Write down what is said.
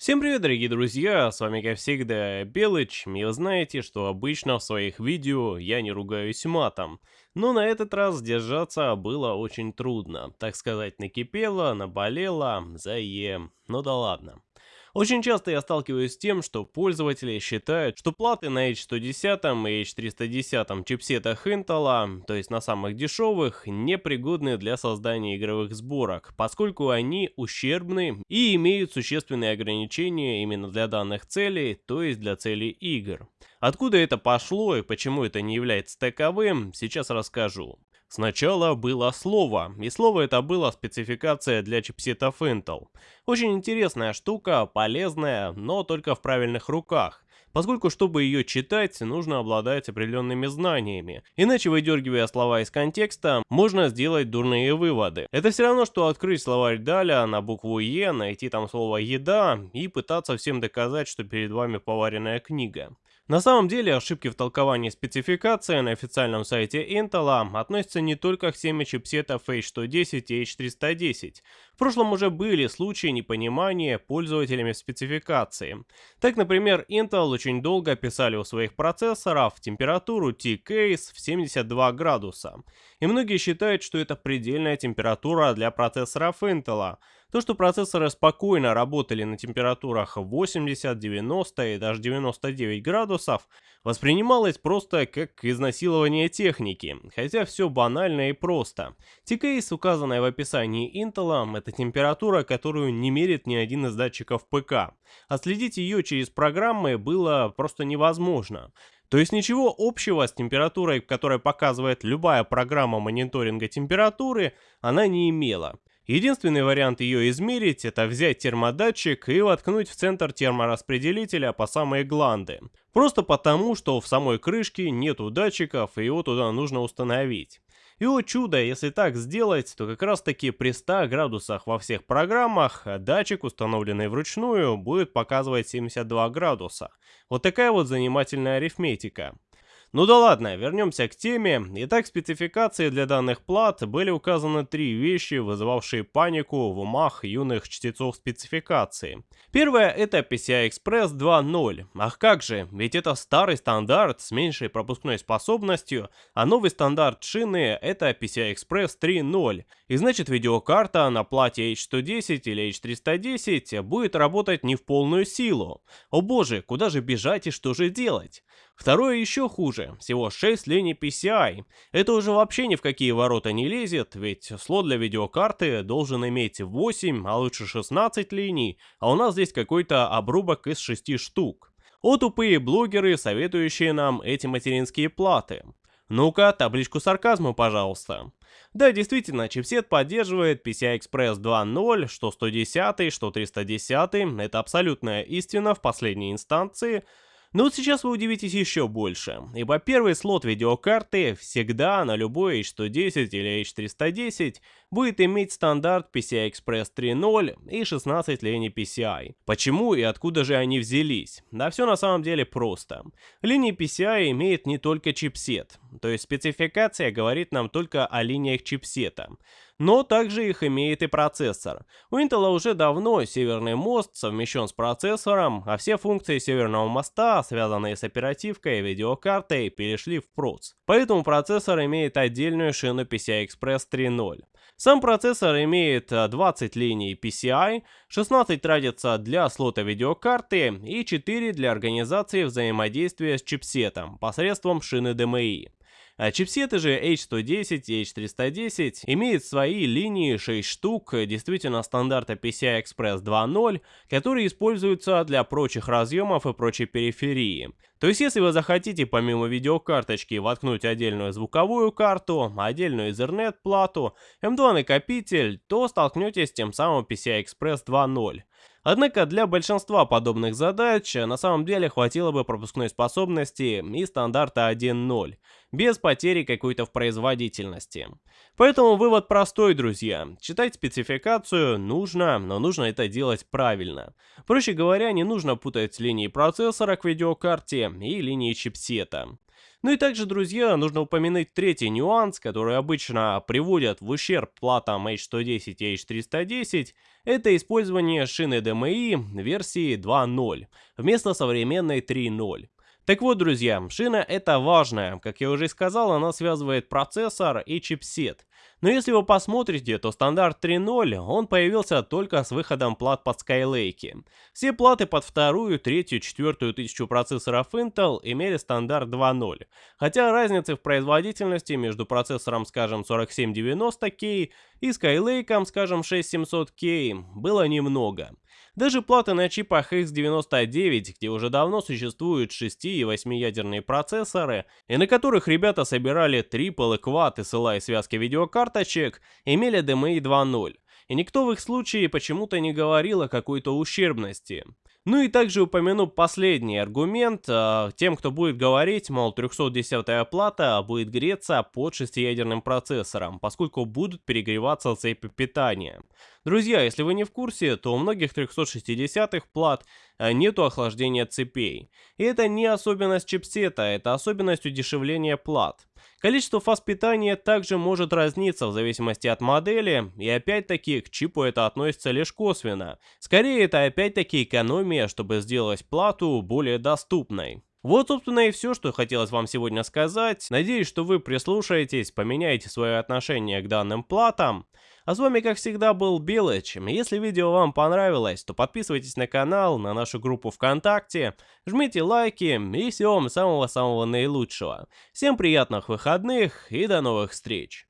Всем привет, дорогие друзья, с вами как всегда Белыч, и вы знаете, что обычно в своих видео я не ругаюсь матом, но на этот раз сдержаться было очень трудно, так сказать, накипело, наболело, заем, ну да ладно. Очень часто я сталкиваюсь с тем, что пользователи считают, что платы на H110 и H310 чипсетах Intel, то есть на самых дешевых, непригодны для создания игровых сборок, поскольку они ущербны и имеют существенные ограничения именно для данных целей, то есть для целей игр. Откуда это пошло и почему это не является таковым, сейчас расскажу. Сначала было слово, и слово это было спецификация для чипсетов Intel. Очень интересная штука, полезная, но только в правильных руках. Поскольку, чтобы ее читать, нужно обладать определенными знаниями. Иначе, выдергивая слова из контекста, можно сделать дурные выводы. Это все равно, что открыть словарь Даля на букву Е, найти там слово «еда» и пытаться всем доказать, что перед вами поваренная книга. На самом деле ошибки в толковании спецификации на официальном сайте Intel относятся не только к теме чипсетов H110 и H310. В прошлом уже были случаи непонимания пользователями спецификации. Так, например, Intel очень долго писали у своих процессоров температуру T-Case в 72 градуса. И многие считают, что это предельная температура для процессоров Intel, то, что процессоры спокойно работали на температурах 80, 90 и даже 99 градусов, воспринималось просто как изнасилование техники, хотя все банально и просто. T-Case, указанная в описании Intel, это температура, которую не мерит ни один из датчиков ПК. Отследить ее через программы было просто невозможно. То есть ничего общего с температурой, которая показывает любая программа мониторинга температуры, она не имела. Единственный вариант ее измерить, это взять термодатчик и воткнуть в центр термораспределителя по самые гланды. Просто потому, что в самой крышке нету датчиков и его туда нужно установить. И о чудо, если так сделать, то как раз таки при 100 градусах во всех программах датчик, установленный вручную, будет показывать 72 градуса. Вот такая вот занимательная арифметика. Ну да ладно, вернемся к теме. Итак, спецификации для данных плат были указаны три вещи, вызывавшие панику в умах юных чтецов спецификации. Первое это PCI Express 2.0. Ах как же, ведь это старый стандарт с меньшей пропускной способностью, а новый стандарт шины это PCI Express 3.0. И значит видеокарта на плате H110 или H310 будет работать не в полную силу. О боже, куда же бежать и что же делать? Второе еще хуже, всего 6 линий PCI. Это уже вообще ни в какие ворота не лезет, ведь слот для видеокарты должен иметь 8, а лучше 16 линий, а у нас здесь какой-то обрубок из 6 штук. О тупые блогеры, советующие нам эти материнские платы. Ну-ка, табличку сарказма, пожалуйста. Да, действительно, чипсет поддерживает PCI Express 2.0, что 110, что 310, это абсолютная истина в последней инстанции, но вот сейчас вы удивитесь еще больше, ибо первый слот видеокарты всегда на любой H110 или H310 будет иметь стандарт PCI Express 3.0 и 16 линий PCI. Почему и откуда же они взялись? Да все на самом деле просто. Линии PCI имеет не только чипсет, то есть спецификация говорит нам только о линиях чипсета но также их имеет и процессор. У Intel уже давно северный мост совмещен с процессором, а все функции северного моста, связанные с оперативкой и видеокартой, перешли в проц. Поэтому процессор имеет отдельную шину PCI Express 3.0. Сам процессор имеет 20 линий PCI, 16 тратится для слота видеокарты и 4 для организации взаимодействия с чипсетом посредством шины DMI. А чипсеты же H110 и H310 имеют свои линии 6 штук, действительно стандарта PCI Express 2.0, которые используются для прочих разъемов и прочей периферии. То есть, если вы захотите помимо видеокарточки воткнуть отдельную звуковую карту, отдельную Ethernet плату, M2 накопитель, то столкнетесь с тем самым PCI Express 2.0. Однако для большинства подобных задач на самом деле хватило бы пропускной способности и стандарта 1.0, без потери какой-то в производительности. Поэтому вывод простой, друзья. Читать спецификацию нужно, но нужно это делать правильно. Проще говоря, не нужно путать линии процессора к видеокарте и линии чипсета. Ну и также, друзья, нужно упомянуть третий нюанс, который обычно приводят в ущерб платам H110 и H310, это использование шины DMI версии 2.0 вместо современной 3.0. Так вот, друзья, шина это важная. Как я уже сказал, она связывает процессор и чипсет. Но если вы посмотрите, то стандарт 3.0, он появился только с выходом плат под Skylake. Все платы под вторую, третью, четвертую тысячу процессоров Intel имели стандарт 2.0. Хотя разницы в производительности между процессором, скажем, 4790K и Skylake, скажем, 6700K, было немного. Даже платы на чипах X99, где уже давно существуют 6 и 8 ядерные процессоры, и на которых ребята собирали Triple и Quad SLI связки видеокарточек, имели DMI 2.0. И никто в их случае почему-то не говорил о какой-то ущербности. Ну и также упомяну последний аргумент э, тем, кто будет говорить, мол, 310-я плата будет греться под шестиядерным процессором, поскольку будут перегреваться цепи питания. Друзья, если вы не в курсе, то у многих 360-х плат э, нету охлаждения цепей. И это не особенность чипсета, это особенность удешевления плат. Количество фаз питания также может разниться в зависимости от модели, и опять-таки к чипу это относится лишь косвенно. Скорее это опять-таки экономия, чтобы сделать плату более доступной. Вот, собственно, и все, что хотелось вам сегодня сказать. Надеюсь, что вы прислушаетесь, поменяете свое отношение к данным платам. А с вами, как всегда, был Белыч. Если видео вам понравилось, то подписывайтесь на канал, на нашу группу ВКонтакте, жмите лайки и всего вам самого-самого наилучшего. Всем приятных выходных и до новых встреч!